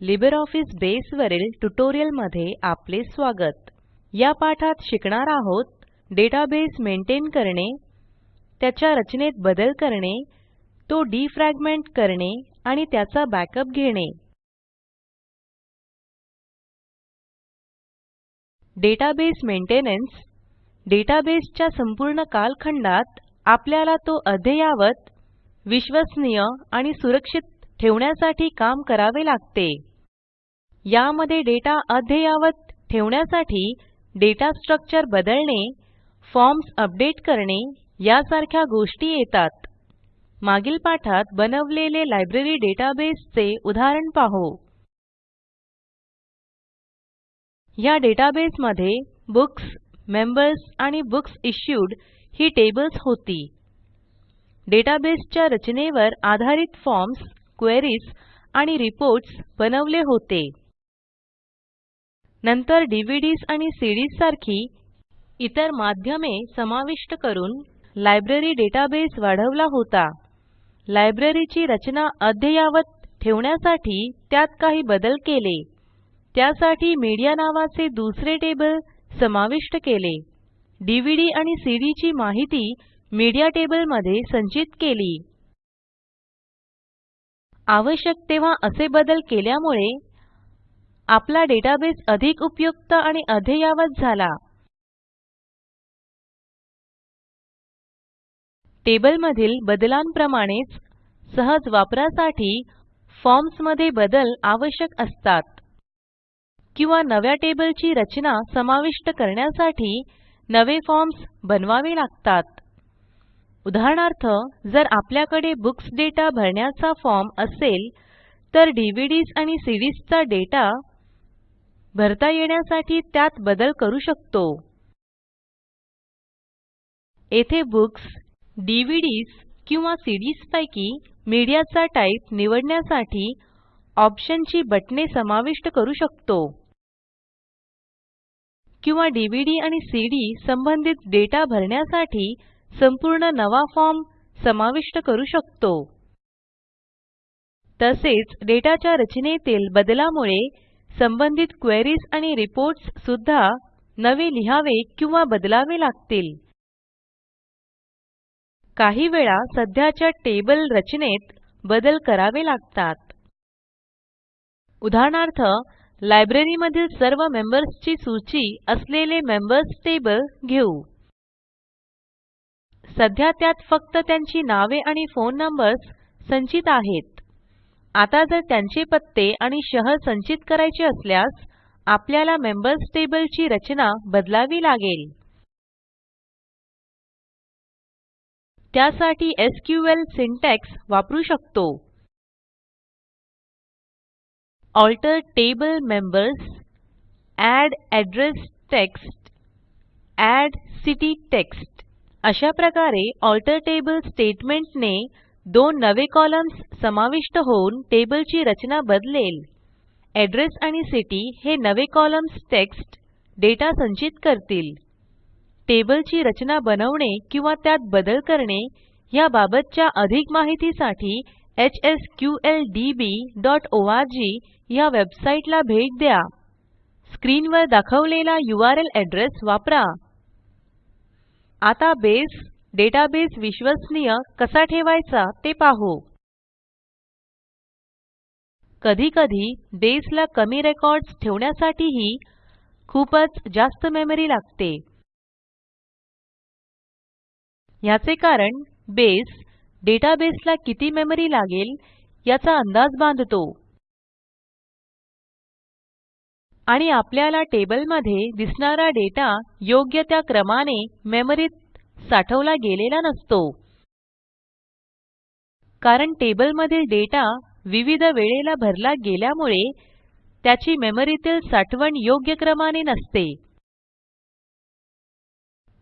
LibreOffice बसे वरील ट्युटोरियलमध्ये आपले स्वागत. या पाठात शिकणार आहोत डेटाबेस मेंटेन करणे त्याच्या रचनेत बदल करणे तो डिफ्रॅगमेंट करणे आणि त्याचा बॅकअप घेणे. डेटाबेस मेंटेनन्स डेटाबेसच्या संपूर्ण कालखंडात आपल्याला तो अद्ययावत विश्वसनीय आणि सुरक्षित ठेवण्यासाठी काम करावे लागते. यामध्ये डेटा अद्ययावत ठेवण्यासाठी डेटा स्ट्रक्चर बदलणे फॉर्म्स अपडेट करणे यासारख्या गोष्टी येतात. मागील पाठात बनवलेले लायब्ररी डेटाबेस चे उदाहरण पाहू. ह्या डेटाबेसमध्ये बुक्स मेंबर्स आणि बुक्स इश्यूड ही टेबल्स होती. डेटाबेसच्या रचनेवर आधारित फॉर्म्स क्वेरीज आणि रिपोर्ट्स बनवले होते. नंतर डीव्हीडीएस आणि सीडीएस सारखी इतर माध्यमे समाविष्ट करून लायब्ररी डेटाबेस वाढवला होता. लायब्ररीची रचना अद्ययावत ठेवण्यासाठी त्यात काही बदल केले. त्यासाठी मीडिया नावाचे दुसरे टेबल समाविष्ट केले. डीव्हीडी आणि सीडी ची माहिती मीडिया टेबलमध्ये संचित केली. आवश्यक तेव्हा असे बदल केल्यामुळे आपला डेटाबेस अधिक उपयुक्त आणि अद्ययावत झाला. टेबलमधील बदलांप्रमाणेच सहज वापरासाठी फॉर्म्समध्ये बदल आवश्यक असतात. किंवा नव्या टेबलची रचना समाविष्ट करण्यासाठी नवे फॉर्म्स बनवावे लागतात. उदाहरणार्थ जर आपल्याकडे बुक्स दाता भरण्याचा फॉर्म असेल तर डीव्हीडीएस आणि सीडीएस चा डेटा भरता येण्यासाठी त्यात बदल करू शकतो. येथे बुक्स डीव्हीडीएस किंवा सीडीएस पैकी मीडियाचा टाइप निवडण्यासाठी ऑप्शनची बटणे समाविष्ट करू शकतो. किंवा डीव्हीडी आणि सीडी संबंधित डेटा भरण्यासाठी संपूर्ण नवा फॉर्म समाविष्ट करू शकतो. तसेच डेटाच्या रचनेतील बदलामुळे संबंधित क्वेरीज आणि रिपोर्ट्स सुद्धा नवे लिहावे किंवा बदलावे लागतील. काही वेळा सध्याच्या टेबल रचनेत बदल करावे लागतात. उदाहरणार्थ लायब्ररीमधील सर्व मेंबर्सची सूची असलेले मेंबर्स टेबल घेऊ. सध्या त्यात फक्त त्यांची नावे आणि फोन नंबर्स संचित आहेत. आता जर त्यांचे पत्ते आणि शहर संचित करायचे असल्यास आपल्याला मेंबर्स टेबल ची रचना बदलावी लागेल. त्यासाठी एसक्यूएल सिंटॅक्स वापरू शकतो. Alter table members add address text add city text अशा प्रकारे अल्टर टेबल स्टेटमेंट ने दोन नवे कॉलम्स समाविष्ट होऊन टेबलची रचना बदलेल. एड्रेस आणि सिटी हे नवे कॉलम्स टेक्स्ट डेटा संचित करतील. टेबलची रचना बनवणे किंवा त्यात बदल करणे ह्या बाबतच्या अधिक माहितीसाठी hsqldbओआरजी ह्या वेबसाईटला भेट द्या. स्क्रीनवर दाखवलेला यूआरएल एड्रेस वापरा. आता बेस डेटाबेस विश्वसनीय कसा ठेवायचा ते पाहू. कधीकधी बेसला कमी रेकॉर्ड्स ठेवण्यासाठीही खूपच जास्त मेमरी लागते. ह्याचे कारण बेस डेटाबेसला किती मेमरी लागेल याचा अंदाज बांधतो. आणि आपल्याला टेबलमध्ये दिसणारा डेटा योग्य त्या क्रमाने मेमरीत साठवला गेलेला नसतो. कारण टेबलमधील डेटा विविध वेळेला भरला गेल्यामुळे त्याची मेमरीतील साठवण योग्य क्रमाने नसते.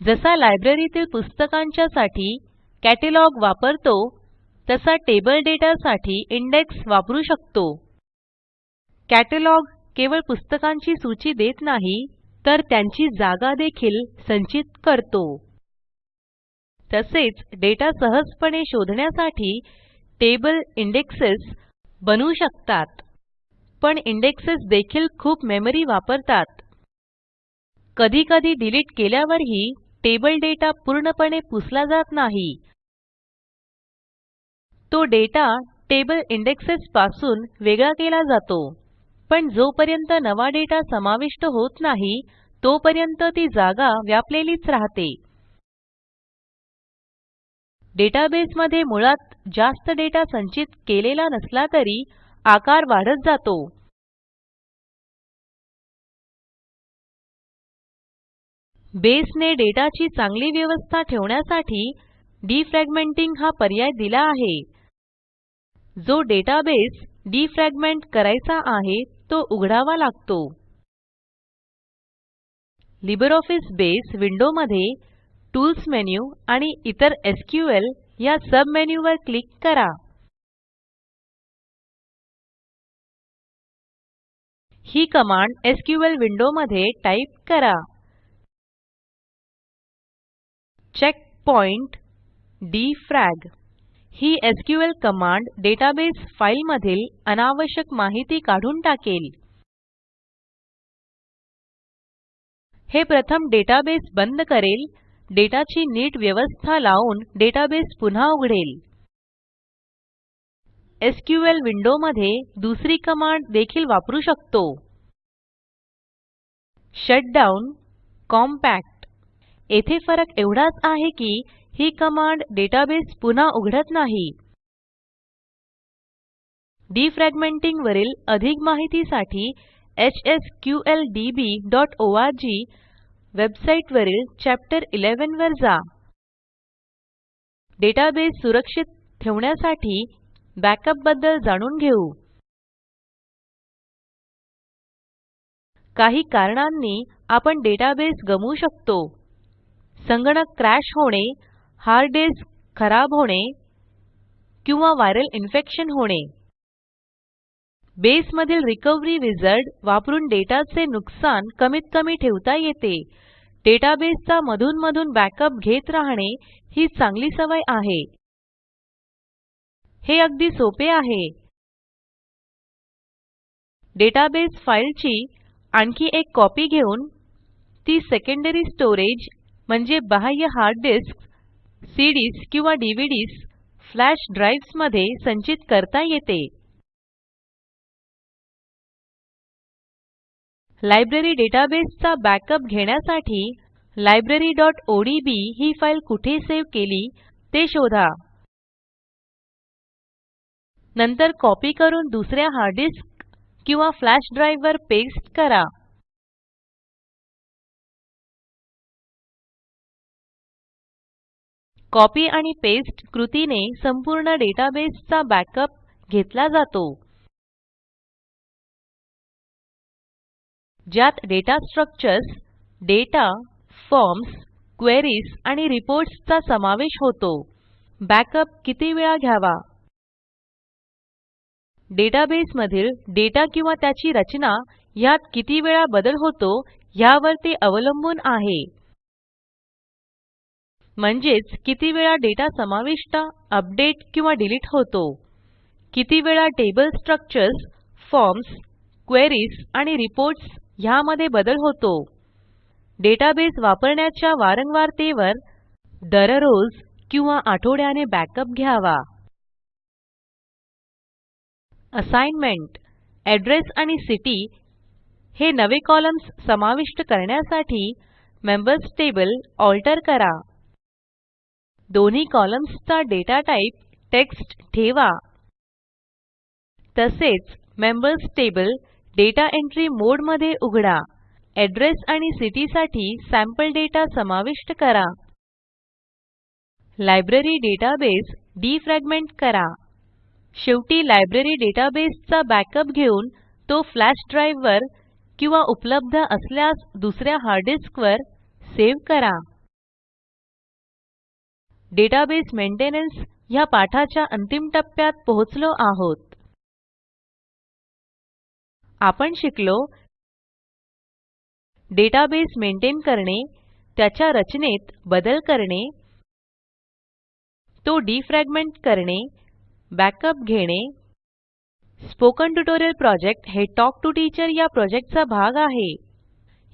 जसा लायब्ररीतील पुस्तकांच्या साठी कॅटलॉग वापरतो तसा टेबल डेटा साठी इंडेक्स वापरू शकतो. कॅटलॉग केवळ पुस्तकांची सूची देत नाही तर त्यांची जागा देखील संचित करतो. तसेच डेटा सहजपणे शोधण्यासाठी टेबल इंडेक्सेस बनवू शकतात. पण इंडेक्सेस देखील खूप मेमरी वापरतात. कधीकधी डिलीट केल्यावरही टेबल डेटा पूर्णपणे पुसला जात नाही. तो डेटा टेबल इंडेक्सेस पासून वेगळा केला जातो. पण जोपर्यंत नवा डेटा समाविष्ट होत नाही तोपर्यंत ती जागा व्यापलेलीच राहते. डेटाबेसमध्ये मुळात जास्त डेटा संचित केलेला नसला तरी आकार वाढत जातो. बेसने डेटाची चांगली व्यवस्था ठेवण्यासाठी डिफ्रॅगमेंटिंग हा पर्याय दिला आहे. जो डेटाबेस डिफ्रॅगमेंट करायचा आहे तो उघडावा लागतो. लिबर ऑफिस बेस विंडोमध्ये टूल्स मेन्यू आणि इतर एसक्यूएल या सब मेनूवर क्लिक करा. ही कमांड एसक्यूएल विंडोमध्ये टाईप करा. Checkpoint defrag. ही एसक्यूएल कमांड डेटाबेस फाईलमधील अनावश्यक माहिती काढून टाकेल. हे प्रथम डेटाबेस बंद करेल. डेटाची नीट व्यवस्था लावून डेटाबेस पुन्हा उघडेल. एसक्यूएल विंडो मध्ये दुसरी कमांड देखील वापरू शकतो. शटडाउन कॉम्पॅक्ट येथे फरक एवढाच आहे की ही कमांड डेटाबेस पुन्हा उघडत नाही. डिफ्रॅगमेंटिंग वरील अधिक माहितीसाठी hsqldbओआरजी वेबसाईट वरील चॅप्टर 11 वर जा. डेटाबेस सुरक्षित ठेवण्यासाठी बॅकअपबद्दल जाणून घेऊ. काही कारणांनी आपण डेटाबेस गमवू शकतो. संगणक क्रॅश होणे हार्ड डिस्क खराब होणे किंवा व्हायरल इन्फेक्शन होणे. बेस मधील रिकव्हरी विझार्ड वापरून डेटाचे नुकसान कमीत कमी ठेवता येते. डेटाबेसचा मधून मधून बॅकअप घेत राहणे ही चांगली सवय आहे. हे अगदी सोपे आहे. डेटाबेस फाईलची आणखी एक कॉपी घेऊन ती सेकंडरी स्टोरेज म्हणजे बाह्य हार्ड डिस्क सीडीएस किंवा डीव्हीडीएस फ्लॅश ड्राइव्हसमध्ये संचित करता येते. लायब्ररी डेटाबेसचा बॅकअप घेण्यासाठी libraryओडीबी ही फाईल कुठे सेव्ह केली ते शोधा. नंतर कॉपी करून दुसऱ्या हार्ड डिस्क किंवा फ्लॅश ड्राइव वर पेस्ट करा. कॉपी आणि पेस्ट कृतीने संपूर्ण डेटाबेसचा बॅकअप घेतला जातो. ज्यात data structures data forms queries आणि रिपोर्ट्स चा समावेश होतो. बॅकअप किती वेळा घ्यावा? डेटाबेस मधील डेटा किंवा त्याची रचना ह्यात किती वेळा बदल होतो ह्यावर ते अवलंबून आहे. म्हणजेच किती वेळा डेटा समाविष्ट अपडेट किंवा डिलीट होतो? किती वेळा टेबल स्ट्रक्चर्स फॉर्म्स क्वेरीज आणि रिपोर्ट्स ह्यामध्ये बदल होतो? डेटाबेस वापरण्याच्या वारंवारतेवर दररोज किंवा आठवड्याने बॅकअप घ्यावा. असाइनमेंट एड्रेस आणि सिटी हे नवे कॉलम्स समाविष्ट करण्यासाठी मेंबर्स टेबल अल्टर करा. दोन्ही कॉलम्सचा डेटा टाईप टेक्स्ट ठेवा. तसेच मेंबर्स टेबल डेटा एंट्री मोडमध्ये उघडा. एड्रेस आणि सिटी साठी सॅम्पल डेटा समाविष्ट करा. लायब्ररी डेटाबेस डिफ्रॅगमेंट करा. शेवटी लायब्ररी डेटाबेसचा बॅकअप घेऊन तो फ्लॅश ड्राइव वर किंवा उपलब्ध असल्यास दुसऱ्या हार्ड डिस्क वर सेव्ह करा. डेटाबेस मेंटेनन्स ह्या पाठाच्या अंतिम टप्प्यात पोहोचलो आहोत. आपण शिकलो डेटाबेस मेंटेन करणे त्याच्या रचनेत बदल करणे तो डिफ्रॅगमेंट करणे बॅकअप घेणे. स्पोकन ट्युटोरियल प्रॉजेक्ट हे टॉक टू टीचर या प्रॉजेक्टचा भाग आहे.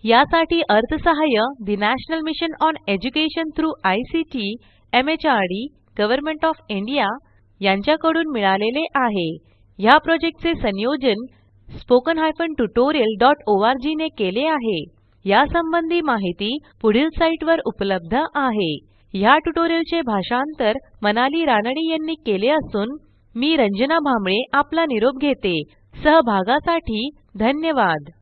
यासाठी अर्थसहाय्य national mission on education through ICT MHRD government of India यांच्याकडून मिळालेले आहे. ह्या प्रॉजेक्टचे संयोजन spoken हायफेन डॉट ने केले आहे. यासंबंधी माहिती पुढील साईटवर उपलब्ध आहे. ह्या ट्युटोरियलचे भाषांतर मनाली रानडे यांनी केले असून मी रंजना भांबळे आपला निरोप घेते. सहभागासाठी धन्यवाद.